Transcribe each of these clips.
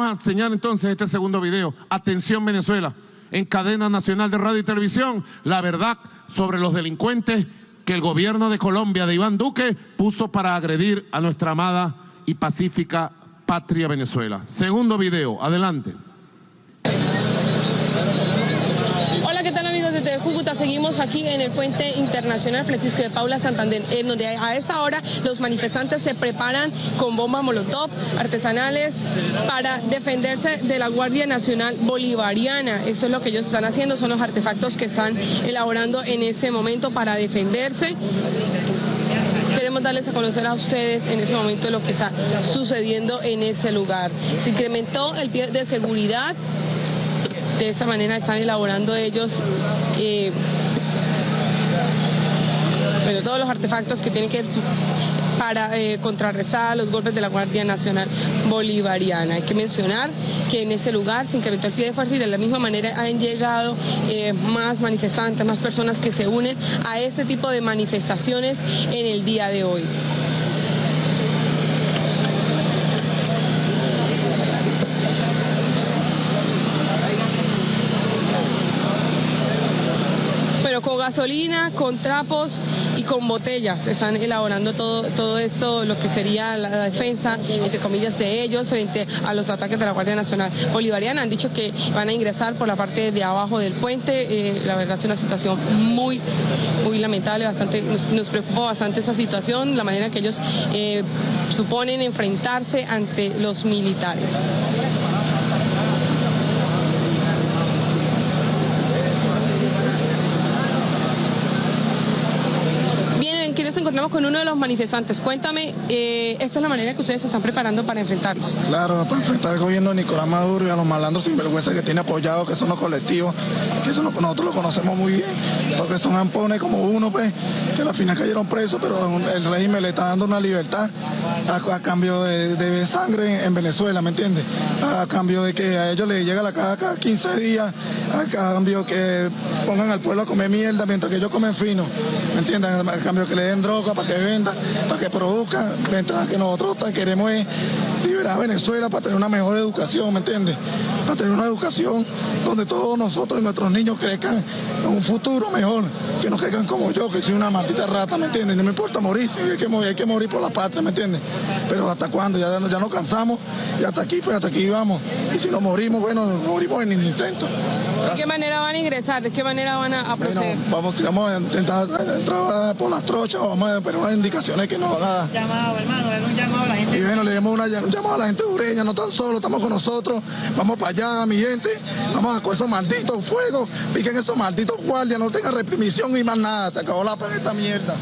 Vamos a enseñar entonces este segundo video. Atención Venezuela, en cadena nacional de radio y televisión, la verdad sobre los delincuentes que el gobierno de Colombia de Iván Duque puso para agredir a nuestra amada y pacífica patria Venezuela. Segundo video, adelante. Desde Cúcuta seguimos aquí en el puente internacional Francisco de Paula Santander, en donde a esta hora los manifestantes se preparan con bombas molotov artesanales para defenderse de la Guardia Nacional Bolivariana. Eso es lo que ellos están haciendo, son los artefactos que están elaborando en ese momento para defenderse queremos darles a conocer a ustedes en ese momento lo que está sucediendo en ese lugar. Se incrementó el pie de seguridad de esa manera están elaborando ellos eh, todos los artefactos que tienen que para eh, contrarrestar los golpes de la Guardia Nacional Bolivariana. Hay que mencionar que en ese lugar se incrementó el pie de fuerza y de la misma manera han llegado eh, más manifestantes, más personas que se unen a ese tipo de manifestaciones en el día de hoy. Con gasolina, con trapos y con botellas. Están elaborando todo, todo esto, lo que sería la, defensa, entre comillas, de ellos frente a los ataques de la Guardia Nacional Bolivariana. Han dicho que van a ingresar por la parte de abajo del puente. Eh, la verdad es una situación muy, muy lamentable, bastante, nos, preocupa bastante esa situación, la manera que ellos eh, suponen enfrentarse ante los militares. aquí nos encontramos con uno de los manifestantes. Cuéntame, eh, esta es la manera que ustedes se están preparando para enfrentarlos. Claro, para enfrentar al gobierno de Nicolás Maduro y a los malandros sinvergüenza que tiene apoyado, que son los colectivos, que eso nosotros lo conocemos muy bien, porque son ampones como uno, pues, que al final cayeron presos, pero el régimen le está dando una libertad a, cambio de, sangre en Venezuela, ¿me entiendes? A, cambio de que a ellos les llega la caja cada 15 días, a cambio que pongan al pueblo a comer mierda mientras que ellos comen fino, ¿me entiendes? A cambio que le den droga para que vendan, para que produzcan, mientras que nosotros queremos liberar a Venezuela para tener una mejor educación, ¿me entiendes? Para tener una educación donde todos nosotros y nuestros niños crezcan en un futuro mejor, que no crezcan como yo, que soy una maldita rata, ¿me entiendes? No me importa morir, hay que morir, hay que morir por la patria, ¿me entiendes? Pero ¿hasta cuándo? Ya, ya nos cansamos y hasta aquí, pues hasta aquí vamos. Y si nos morimos, bueno, morimos en el intento. ¿De qué manera van a ingresar? ¿De qué manera van a, proceder? vamos, vamos a intentar entrar por las trochas, vamos a poner unas indicaciones que nos haga. Llamado, hermano, un llamado a la gente. Y bueno, le damos un llamado a la gente ureña, no tan solo, estamos con nosotros, vamos para allá, mi gente, vamos a con esos malditos fuegos, piquen esos malditos guardias, no tengan reprimición y más nada, se acabó la esta mierda.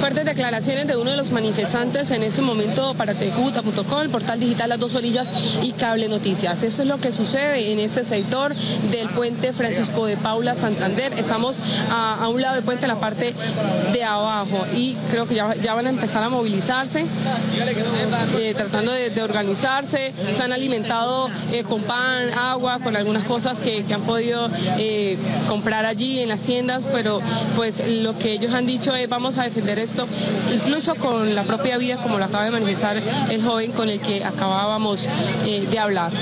Fuertes declaraciones de uno de los manifestantes en ese momento para tecuta.com, el portal digital Las Dos Orillas y Cable Noticias. Eso es lo que sucede en ese sector del puente Francisco de Paula Santander. Estamos a, un lado del puente, en la parte de abajo, y creo que ya, van a empezar a movilizarse, eh, tratando de, organizarse. Se han alimentado eh, con pan, agua, con algunas cosas que, han podido eh, comprar allí en las tiendas, pero pues lo que ellos han dicho es vamos a defender incluso con la propia vida, como lo acaba de manifestar el joven con el que acabábamos eh, de hablar.